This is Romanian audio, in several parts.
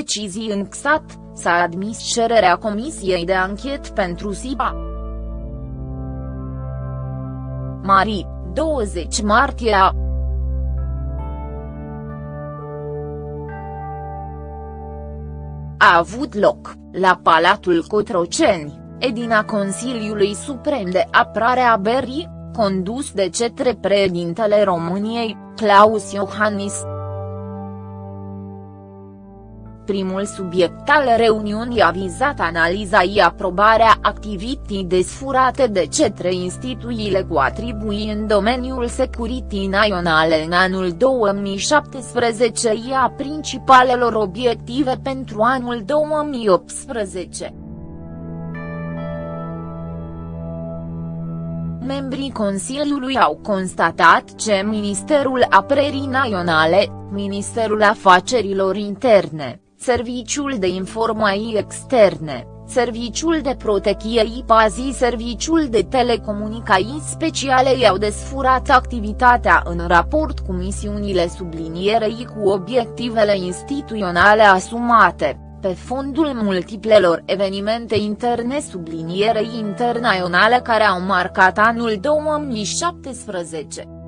decizii în XAT, s-a admis cererea Comisiei de Anchet pentru SIPA. Mari, 20 martie a a avut loc, la Palatul Cotroceni, edina Consiliului Suprem de Apărare a Berii, condus de cetre președintele României, Claus Iohannis. Primul subiect al reuniunii a vizat analiza și aprobarea activității desfurate de cetre instituțiile cu atribuii în domeniul securității naționale în anul 2017 și a principalelor obiective pentru anul 2018. membrii Consiliului au constatat ce Ministerul Apărării Naționale, Ministerul Afacerilor Interne, Serviciul de Informații Externe, Serviciul de Protecție IPAZI Serviciul de Telecomunicații Speciale i-au desfurat activitatea în raport cu misiunile sublinierei cu obiectivele instituționale asumate pe fondul multiplelor evenimente interne sublinierei internaționale care au marcat anul 2017.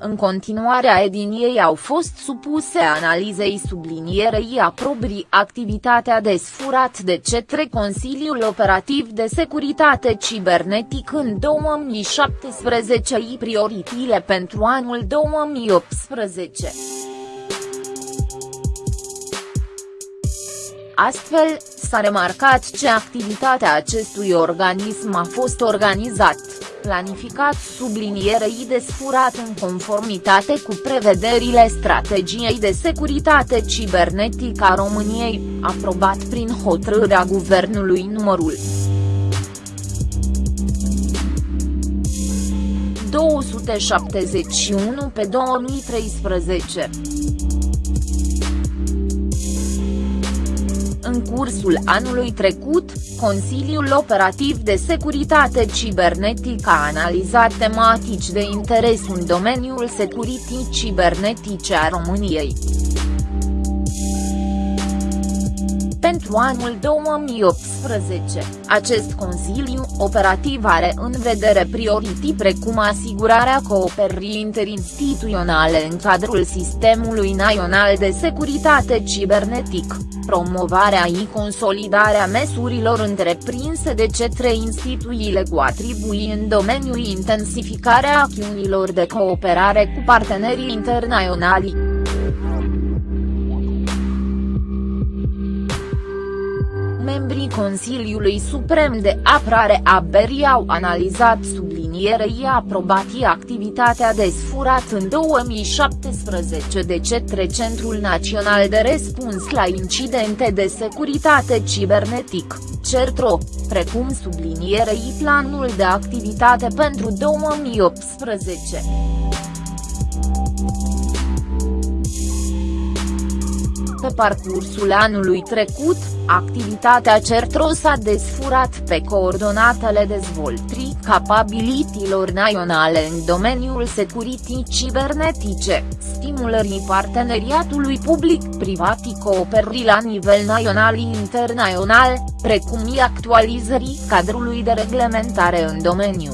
În continuarea ediniei au fost supuse analizei sublinierei aprobrii activitatea desfurat de cetre Consiliul Operativ de Securitate Cibernetic în 2017 și prioritile pentru anul 2018. Astfel, s-a remarcat ce activitatea acestui organism a fost organizat planificat sublinierei desfurat în conformitate cu prevederile strategiei de securitate cibernetică a României, aprobat prin hotărârea Guvernului numărul 271 pe 2013. În cursul anului trecut, Consiliul Operativ de Securitate Cibernetică a analizat tematici de interes în domeniul securitii cibernetice a României. Pentru anul 2018, acest Consiliu Operativ are în vedere priorități precum asigurarea cooperării interinstituționale în cadrul Sistemului Național de Securitate Cibernetic, promovarea și consolidarea măsurilor întreprinse de cetre instituțiile cu atribuii în domeniul intensificarea acțiunilor de cooperare cu partenerii internaționali. Membrii Consiliului Suprem de Apărare a Berii au analizat sublinierei aprobatii activitatea desfurat în 2017 de cetre Centrul Național de Răspuns la Incidente de Securitate Cibernetic, CERTRO, precum sublinierei planul de activitate pentru 2018. Pe parcursul anului trecut, activitatea CERTRO s-a desfurat pe coordonatele dezvoltării capabilitilor naționale în domeniul securitii cibernetice, stimulării parteneriatului public-privat și cooperării la nivel național și internațional, precum și actualizării cadrului de reglementare în domeniu.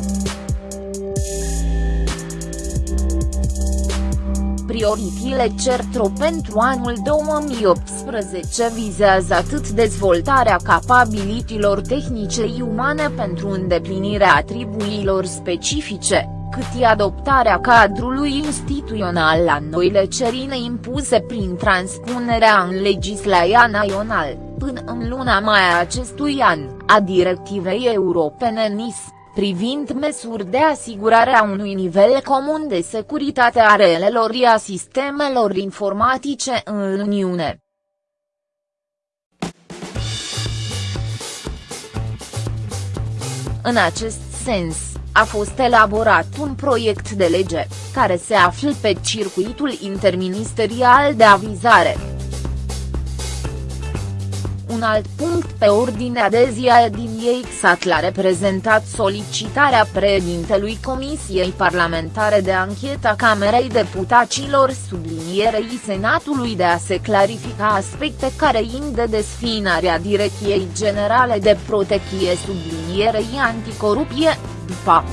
Prioritile CERTRO pentru anul 2018 vizează atât dezvoltarea capabilitilor tehnice și umane pentru îndeplinirea atribuiilor specifice, cât și adoptarea cadrului instituțional la noile cerințe impuse prin transpunerea în legislația națională, până în luna mai a acestui an, a directivei europene NIS privind măsuri de asigurare a unui nivel comun de securitate a relelor și a sistemelor informatice în Uniune. În acest sens, a fost elaborat un proiect de lege, care se află pe circuitul interministerial de avizare Un alt punct pe ordinea de zi a ei Xat l-a reprezentat solicitarea președintelui Comisiei Parlamentare de Anchetă a Camerei Deputaților sublinierei Senatului de a se clarifica aspecte care ind de desfinarea Direcției Generale de Protecție sublinierei anticorupție, după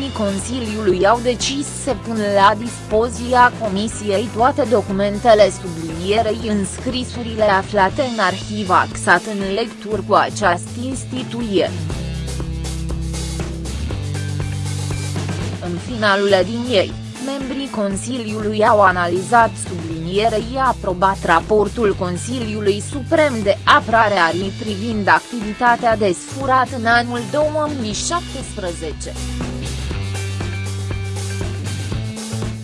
membrii Consiliului au decis să pună la dispoziția Comisiei toate documentele sublinierei în scrisurile aflate în arhiva XAT în lecturi cu această instituție. În finalul din ei, membrii Consiliului au analizat sublinierei aprobat raportul Consiliului Suprem de Apărare a privind activitatea desfurată în anul 2017.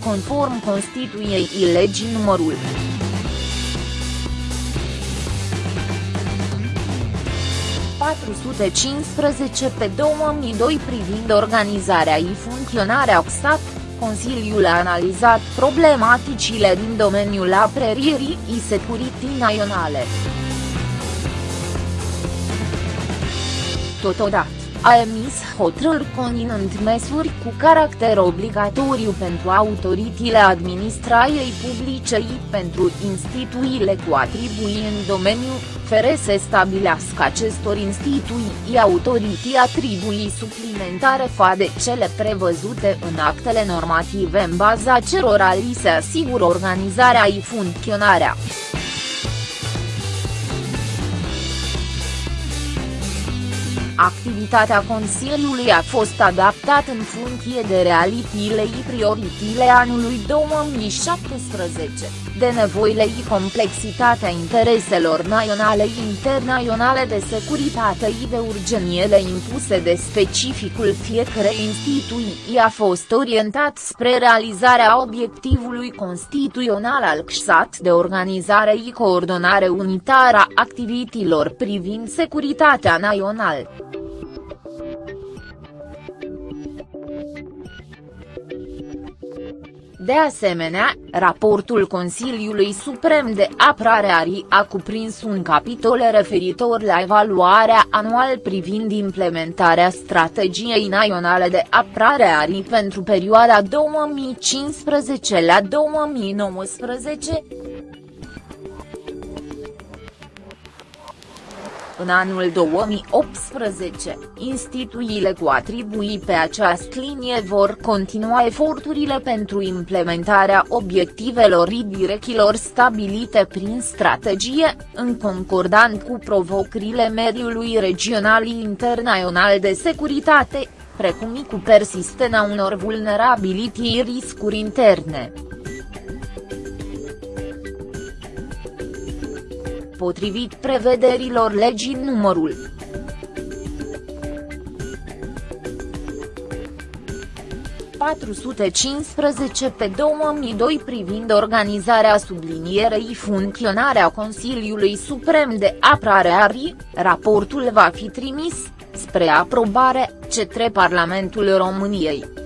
Conform Constituției legii numărul 415 pe 2002 privind organizarea și funcționarea OXAT, Consiliul a analizat problematicile din domeniul apărării și securității naționale. Totodată a emis hotărâri conținând măsuri cu caracter obligatoriu pentru autoritățile administrației publice și pentru instituțiile cu atribuții în domeniu, fere să stabilească acestor instituții autorități atribuții suplimentare fa de cele prevăzute în actele normative în baza cerora li se asigură organizarea și funcționarea. Activitatea Consiliului a fost adaptată în funcție de realitile și prioritile anului 2017, de nevoile și complexitatea intereselor naționale și internaționale de securitate și de urgeniele impuse de specificul fiecarei instituții a fost orientat spre realizarea obiectivului constituțional al CSAT de organizare și coordonare unitară a activităților privind securitatea națională. De asemenea, raportul Consiliului Suprem de Apărare ARI a cuprins un capitol referitor la evaluarea anual privind implementarea strategiei naționale de apărare ARI pentru perioada 2015 la 2019, În anul 2018, instituțiile cu atribuii pe această linie vor continua eforturile pentru implementarea obiectivelor și direcțiilor stabilite prin strategie, în concordant cu provocările mediului regional și internațional de securitate, precum și cu persistența unor vulnerabilități riscuri interne. Potrivit prevederilor legii numărul 415 pe 2002 privind organizarea sublinierei funcționarea Consiliului Suprem de Apărare ARI, raportul va fi trimis, spre aprobare, către Parlamentul României.